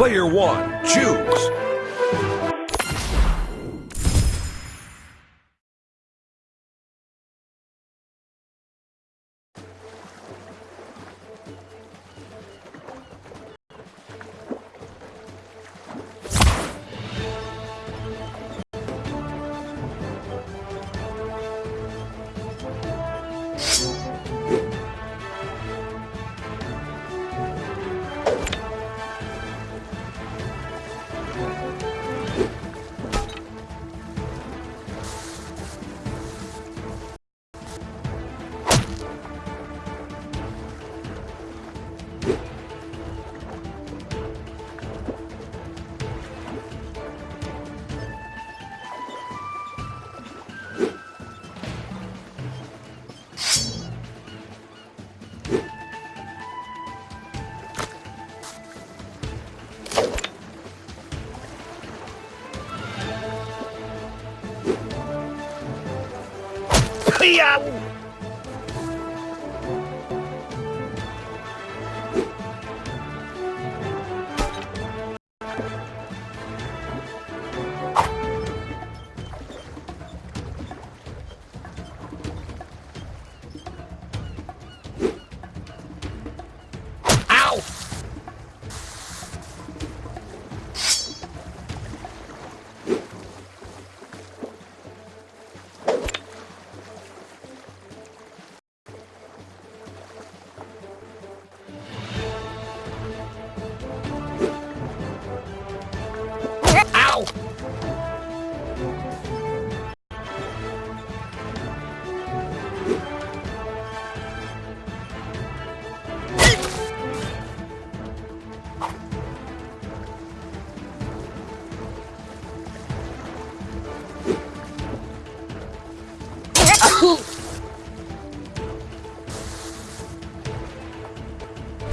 Player one, choose. Hiya!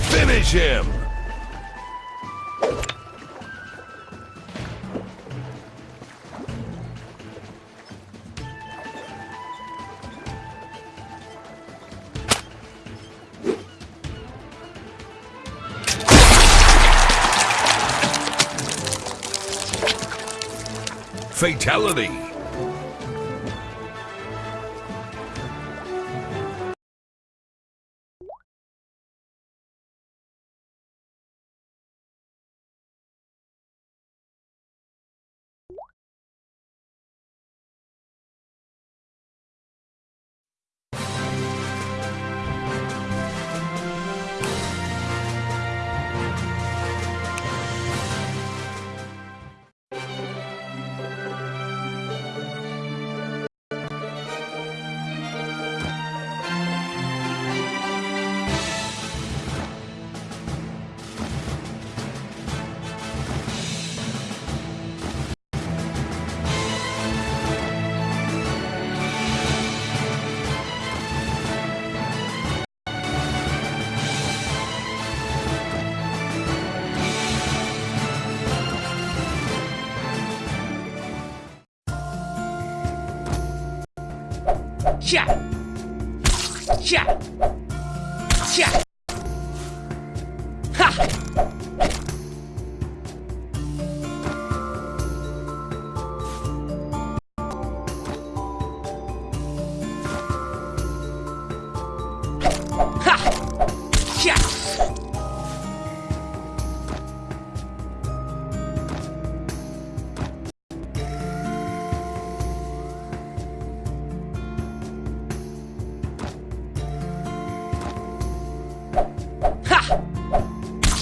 Finish him! Fatality! 下下下。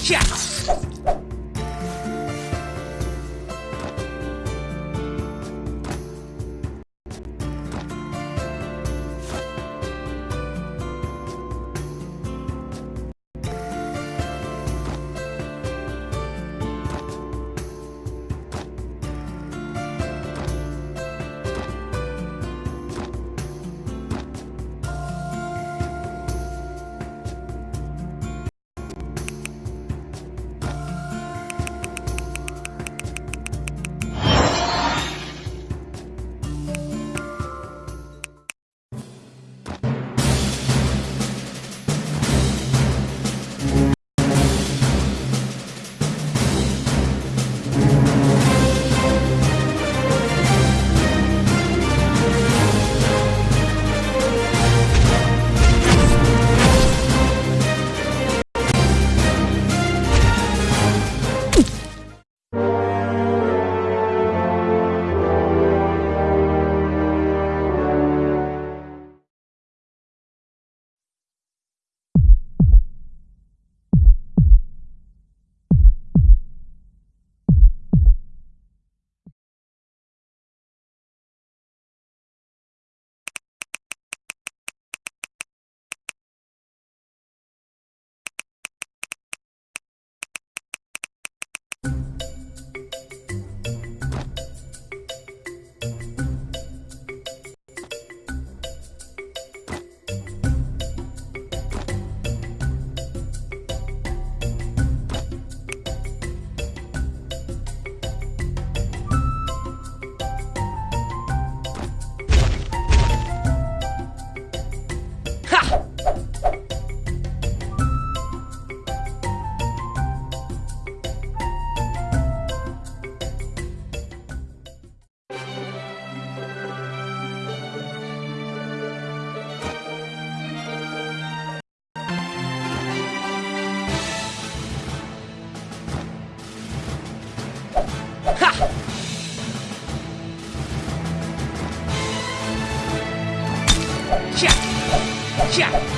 Yeah. сейчас!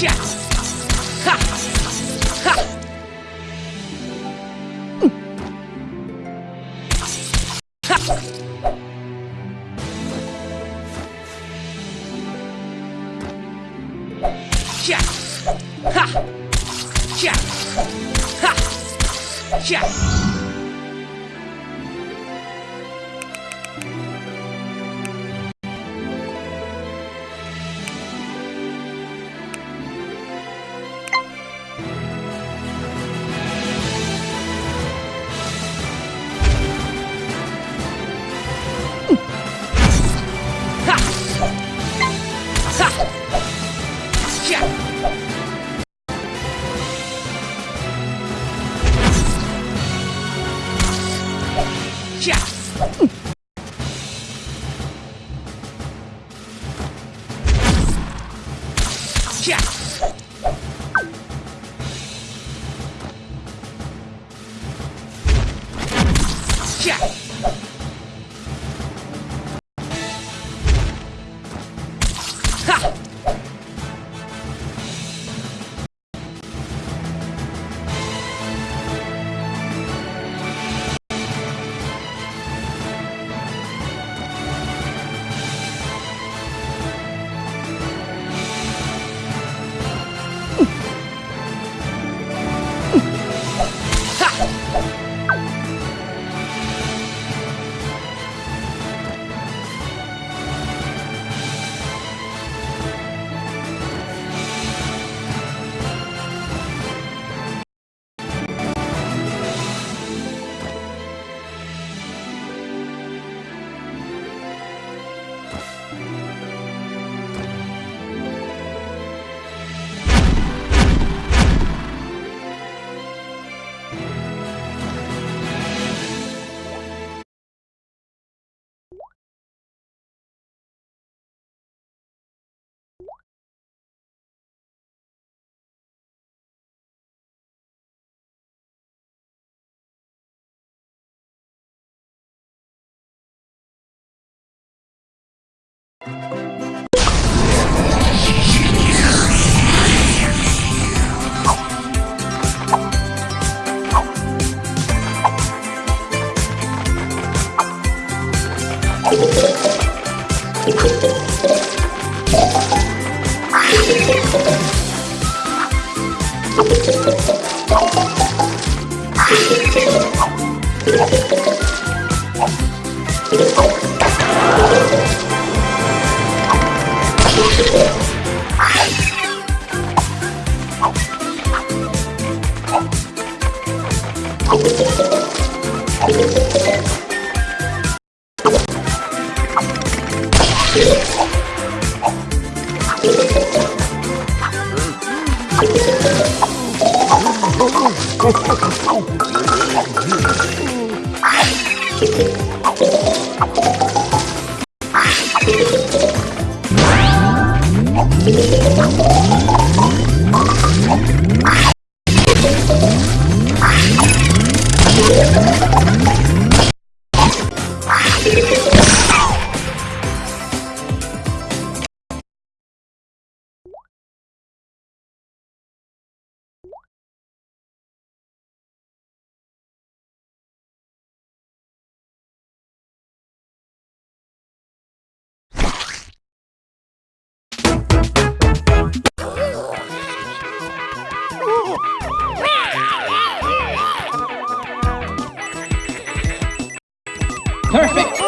Yeah. Yeah. Perfect!